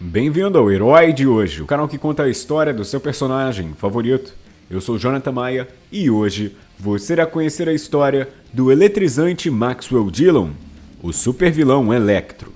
Bem-vindo ao Herói de Hoje, o canal que conta a história do seu personagem favorito. Eu sou Jonathan Maia e hoje você irá conhecer a história do eletrizante Maxwell Dillon, o super vilão Electro.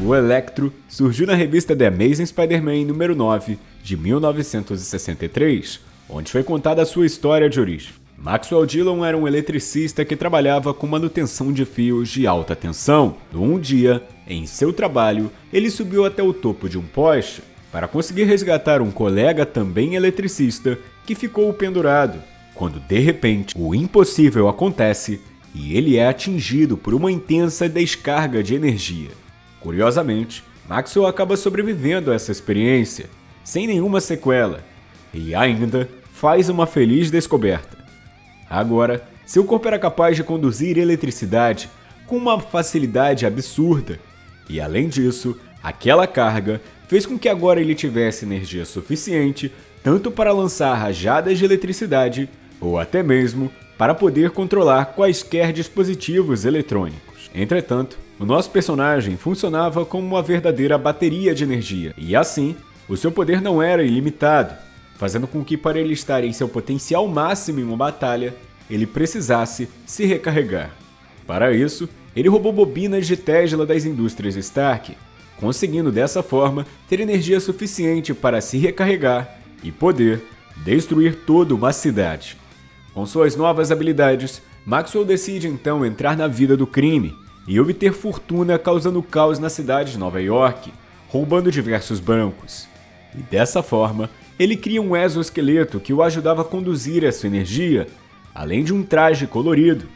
O Electro surgiu na revista The Amazing Spider-Man número 9 de 1963, onde foi contada a sua história de origem. Maxwell Dillon era um eletricista que trabalhava com manutenção de fios de alta tensão. Um dia, em seu trabalho, ele subiu até o topo de um poste para conseguir resgatar um colega também eletricista que ficou pendurado, quando de repente o impossível acontece e ele é atingido por uma intensa descarga de energia. Curiosamente, Maxwell acaba sobrevivendo a essa experiência, sem nenhuma sequela, e ainda faz uma feliz descoberta. Agora, seu corpo era capaz de conduzir eletricidade com uma facilidade absurda, e além disso, aquela carga fez com que agora ele tivesse energia suficiente tanto para lançar rajadas de eletricidade ou até mesmo para poder controlar quaisquer dispositivos eletrônicos. Entretanto, o nosso personagem funcionava como uma verdadeira bateria de energia, e assim, o seu poder não era ilimitado, fazendo com que para ele estar em seu potencial máximo em uma batalha, ele precisasse se recarregar. Para isso, ele roubou bobinas de Tesla das indústrias Stark, conseguindo dessa forma ter energia suficiente para se recarregar e poder destruir toda uma cidade. Com suas novas habilidades, Maxwell decide então entrar na vida do crime e obter fortuna causando caos na cidade de Nova York, roubando diversos bancos. E dessa forma, ele cria um exoesqueleto que o ajudava a conduzir essa energia, além de um traje colorido,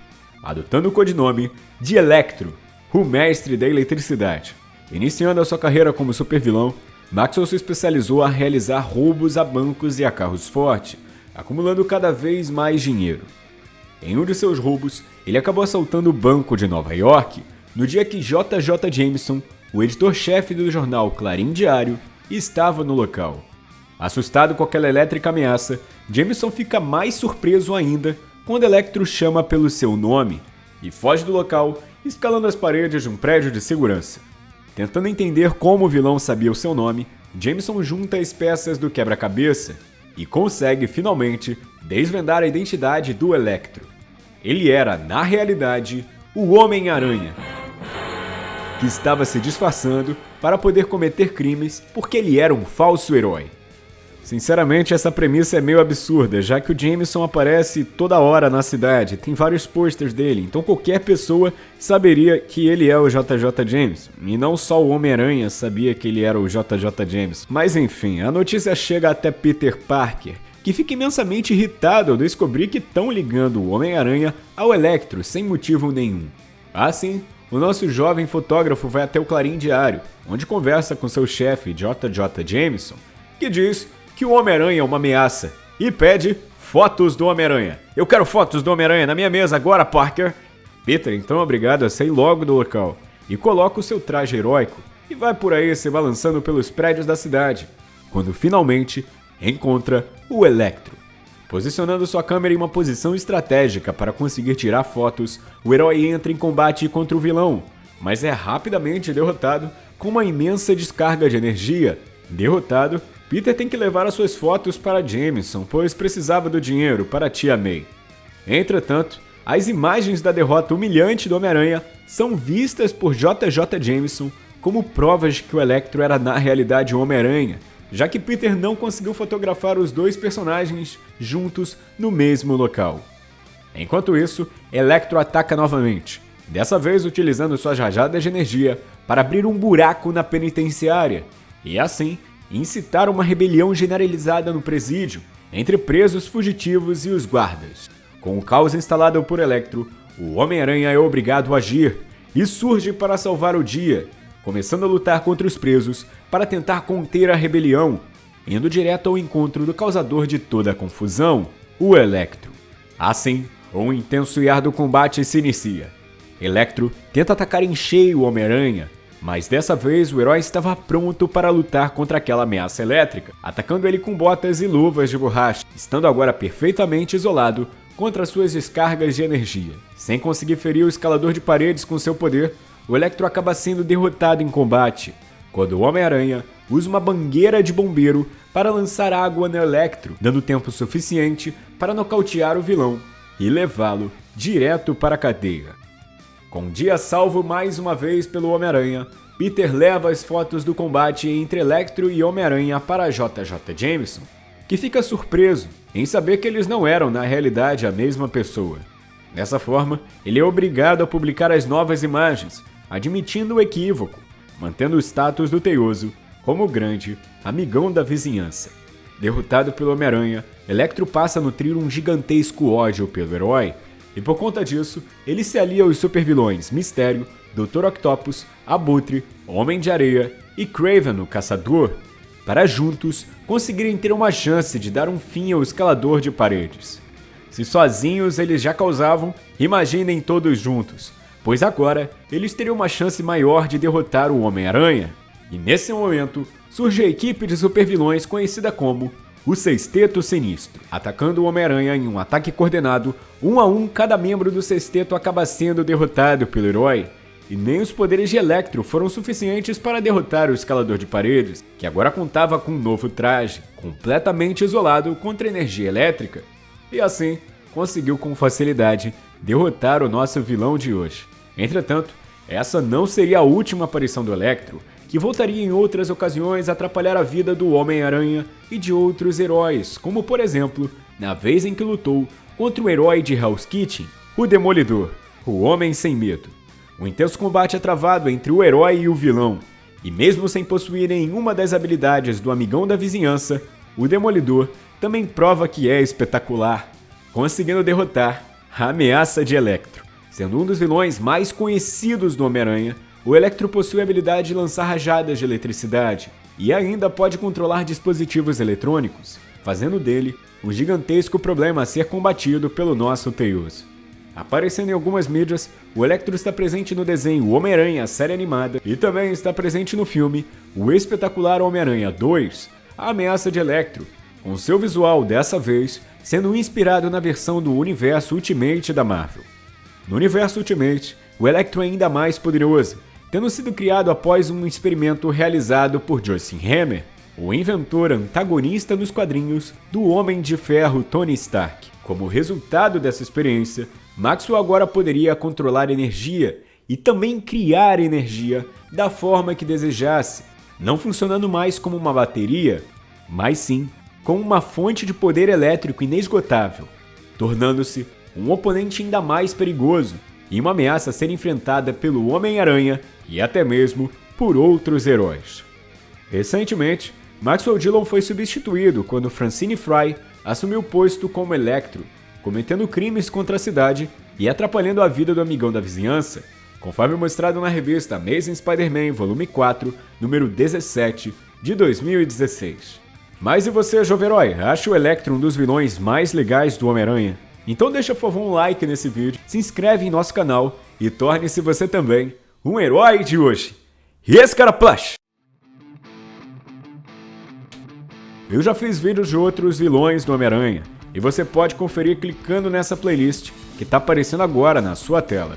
adotando o codinome de Electro, o mestre da eletricidade. Iniciando a sua carreira como supervilão, Maxwell se especializou a realizar roubos a bancos e a carros fortes, acumulando cada vez mais dinheiro. Em um de seus roubos, ele acabou assaltando o Banco de Nova York no dia que JJ Jameson, o editor-chefe do jornal Clarim Diário, estava no local. Assustado com aquela elétrica ameaça, Jameson fica mais surpreso ainda quando Electro chama pelo seu nome e foge do local, escalando as paredes de um prédio de segurança. Tentando entender como o vilão sabia o seu nome, Jameson junta as peças do quebra-cabeça e consegue finalmente desvendar a identidade do Electro. Ele era, na realidade, o Homem-Aranha, que estava se disfarçando para poder cometer crimes porque ele era um falso herói. Sinceramente, essa premissa é meio absurda, já que o Jameson aparece toda hora na cidade, tem vários posters dele, então qualquer pessoa saberia que ele é o JJ Jameson. E não só o Homem-Aranha sabia que ele era o JJ Jameson. Mas enfim, a notícia chega até Peter Parker, que fica imensamente irritado ao descobrir que estão ligando o Homem-Aranha ao Electro sem motivo nenhum. Assim, o nosso jovem fotógrafo vai até o Clarim Diário, onde conversa com seu chefe JJ Jameson, que diz que o Homem-Aranha é uma ameaça e pede fotos do Homem-Aranha. Eu quero fotos do Homem-Aranha na minha mesa agora, Parker. Peter, então, é obrigado a sair logo do local e coloca o seu traje heróico e vai por aí se balançando pelos prédios da cidade, quando finalmente encontra o Electro. Posicionando sua câmera em uma posição estratégica para conseguir tirar fotos, o herói entra em combate contra o vilão, mas é rapidamente derrotado com uma imensa descarga de energia. Derrotado, Peter tem que levar as suas fotos para Jameson, pois precisava do dinheiro para a tia May. Entretanto, as imagens da derrota humilhante do Homem-Aranha são vistas por JJ Jameson como provas de que o Electro era na realidade o Homem-Aranha, já que Peter não conseguiu fotografar os dois personagens juntos no mesmo local. Enquanto isso, Electro ataca novamente, dessa vez utilizando suas rajadas de energia para abrir um buraco na penitenciária, e assim incitar uma rebelião generalizada no presídio entre presos fugitivos e os guardas. Com o caos instalado por Electro, o Homem-Aranha é obrigado a agir e surge para salvar o dia, começando a lutar contra os presos para tentar conter a rebelião, indo direto ao encontro do causador de toda a confusão, o Electro. Assim, um intenso e árduo combate se inicia. Electro tenta atacar em cheio o Homem-Aranha, mas dessa vez o herói estava pronto para lutar contra aquela ameaça elétrica, atacando ele com botas e luvas de borracha, estando agora perfeitamente isolado contra suas descargas de energia. Sem conseguir ferir o escalador de paredes com seu poder, o Electro acaba sendo derrotado em combate, quando o Homem-Aranha usa uma bangueira de bombeiro para lançar água no Electro, dando tempo suficiente para nocautear o vilão e levá-lo direto para a cadeia. Com dia salvo mais uma vez pelo Homem-Aranha, Peter leva as fotos do combate entre Electro e Homem-Aranha para JJ Jameson, que fica surpreso em saber que eles não eram na realidade a mesma pessoa. Dessa forma, ele é obrigado a publicar as novas imagens, admitindo o equívoco, mantendo o status do Teioso como grande amigão da vizinhança. Derrotado pelo Homem-Aranha, Electro passa a nutrir um gigantesco ódio pelo herói, e por conta disso, ele se alia aos supervilões Mistério, Dr. Octopus, Abutre, Homem de Areia e Craven, o Caçador, para juntos conseguirem ter uma chance de dar um fim ao escalador de paredes. Se sozinhos eles já causavam, imaginem todos juntos, pois agora eles teriam uma chance maior de derrotar o Homem-Aranha. E nesse momento, surge a equipe de supervilões conhecida como o Sexteto Sinistro. Atacando o Homem-Aranha em um ataque coordenado, um a um cada membro do Sexteto acaba sendo derrotado pelo herói. E nem os poderes de Electro foram suficientes para derrotar o Escalador de Paredes, que agora contava com um novo traje, completamente isolado contra energia elétrica. E assim, conseguiu com facilidade derrotar o nosso vilão de hoje. Entretanto, essa não seria a última aparição do Electro, que voltaria em outras ocasiões a atrapalhar a vida do Homem-Aranha e de outros heróis, como por exemplo, na vez em que lutou contra o herói de Hell's Kitchen, o Demolidor, o Homem Sem Medo. Um intenso combate é travado entre o herói e o vilão, e mesmo sem possuir nenhuma das habilidades do amigão da vizinhança, o Demolidor também prova que é espetacular, conseguindo derrotar a ameaça de Electro. Sendo um dos vilões mais conhecidos do Homem-Aranha, o Electro possui a habilidade de lançar rajadas de eletricidade e ainda pode controlar dispositivos eletrônicos, fazendo dele um gigantesco problema a ser combatido pelo nosso Teioso. Aparecendo em algumas mídias, o Electro está presente no desenho Homem-Aranha, série animada, e também está presente no filme O Espetacular Homem-Aranha 2, A Ameaça de Electro, com seu visual, dessa vez, sendo inspirado na versão do universo Ultimate da Marvel. No universo Ultimate, o Electro é ainda mais poderoso, tendo sido criado após um experimento realizado por Justin Hammer, o inventor antagonista nos quadrinhos do Homem de Ferro Tony Stark. Como resultado dessa experiência, Maxwell agora poderia controlar energia e também criar energia da forma que desejasse, não funcionando mais como uma bateria, mas sim como uma fonte de poder elétrico inesgotável, tornando-se um oponente ainda mais perigoso e uma ameaça a ser enfrentada pelo Homem-Aranha e até mesmo por outros heróis. Recentemente, Maxwell Dillon foi substituído quando Francine Fry assumiu o posto como Electro, cometendo crimes contra a cidade e atrapalhando a vida do amigão da vizinhança, conforme mostrado na revista Amazing Spider-Man Volume 4, número 17, de 2016. Mas e você, jovem herói? Acha o Electro um dos vilões mais legais do Homem-Aranha? Então deixa por favor um like nesse vídeo, se inscreve em nosso canal e torne-se você também um herói de hoje. E esse cara plush! Eu já fiz vídeos de outros vilões do Homem-Aranha, e você pode conferir clicando nessa playlist que está aparecendo agora na sua tela.